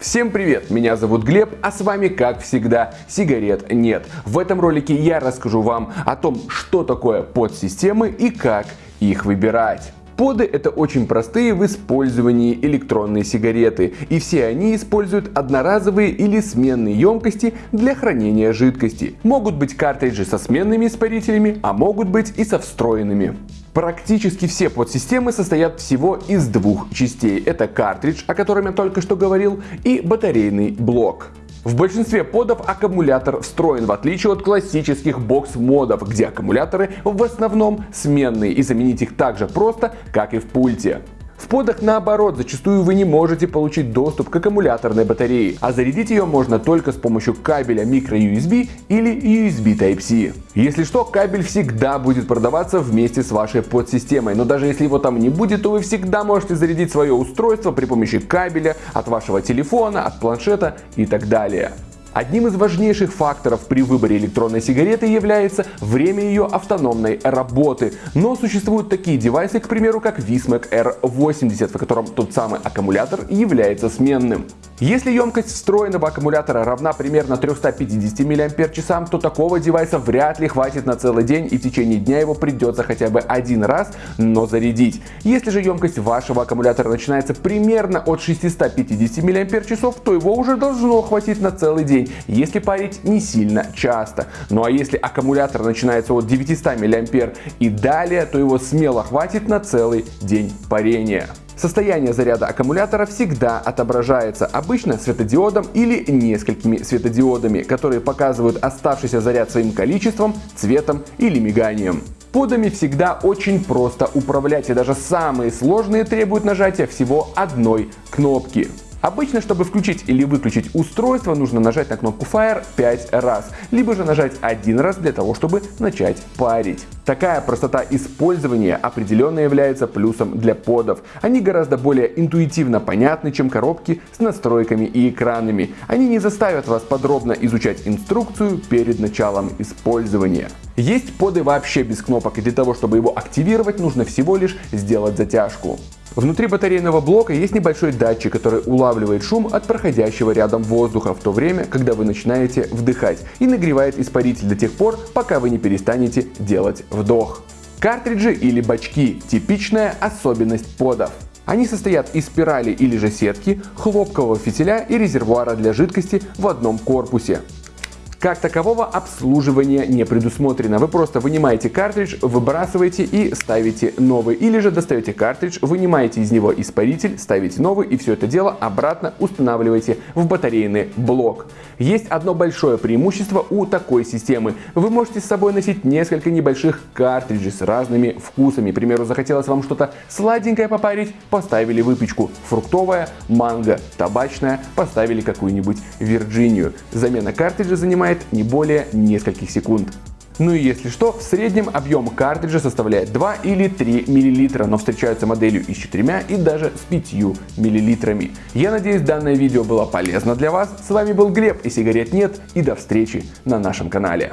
Всем привет, меня зовут Глеб, а с вами, как всегда, сигарет нет. В этом ролике я расскажу вам о том, что такое подсистемы и как их выбирать. Поды это очень простые в использовании электронные сигареты, и все они используют одноразовые или сменные емкости для хранения жидкости. Могут быть картриджи со сменными испарителями, а могут быть и со встроенными. Практически все подсистемы состоят всего из двух частей. Это картридж, о котором я только что говорил, и батарейный блок. В большинстве подов аккумулятор встроен, в отличие от классических бокс-модов, где аккумуляторы в основном сменные и заменить их так же просто, как и в пульте. Подах наоборот, зачастую вы не можете получить доступ к аккумуляторной батарее, а зарядить ее можно только с помощью кабеля microUSB или USB Type-C. Если что, кабель всегда будет продаваться вместе с вашей подсистемой, но даже если его там не будет, то вы всегда можете зарядить свое устройство при помощи кабеля от вашего телефона, от планшета и так далее. Одним из важнейших факторов при выборе электронной сигареты является время ее автономной работы. Но существуют такие девайсы, к примеру, как Vismac R80, в котором тот самый аккумулятор является сменным. Если емкость встроенного аккумулятора равна примерно 350 мАч, то такого девайса вряд ли хватит на целый день и в течение дня его придется хотя бы один раз, но зарядить. Если же емкость вашего аккумулятора начинается примерно от 650 мАч, то его уже должно хватить на целый день, если парить не сильно часто. Ну а если аккумулятор начинается от 900 мА и далее, то его смело хватит на целый день парения. Состояние заряда аккумулятора всегда отображается, обычно светодиодом или несколькими светодиодами, которые показывают оставшийся заряд своим количеством, цветом или миганием. Подами всегда очень просто управлять и даже самые сложные требуют нажатия всего одной кнопки. Обычно, чтобы включить или выключить устройство, нужно нажать на кнопку Fire 5 раз, либо же нажать один раз для того, чтобы начать парить. Такая простота использования определенно является плюсом для подов. Они гораздо более интуитивно понятны, чем коробки с настройками и экранами. Они не заставят вас подробно изучать инструкцию перед началом использования. Есть поды вообще без кнопок, и для того, чтобы его активировать, нужно всего лишь сделать затяжку. Внутри батарейного блока есть небольшой датчик, который улавливает шум от проходящего рядом воздуха в то время, когда вы начинаете вдыхать и нагревает испаритель до тех пор, пока вы не перестанете делать вдох. Картриджи или бачки – типичная особенность подов. Они состоят из спирали или же сетки, хлопкового фитиля и резервуара для жидкости в одном корпусе. Как такового обслуживания не предусмотрено. Вы просто вынимаете картридж, выбрасываете и ставите новый. Или же достаете картридж, вынимаете из него испаритель, ставите новый и все это дело обратно устанавливаете в батарейный блок. Есть одно большое преимущество у такой системы. Вы можете с собой носить несколько небольших картриджей с разными вкусами. К примеру, захотелось вам что-то сладенькое попарить, поставили выпечку. Фруктовая, манго, табачная, поставили какую-нибудь Вирджинию. Замена картриджа занимает занимает не более нескольких секунд. Ну и если что, в среднем объем картриджа составляет 2 или 3 мл, но встречаются моделью и с 4 и даже с 5 мл. Я надеюсь данное видео было полезно для вас. С вами был Глеб и сигарет нет и до встречи на нашем канале.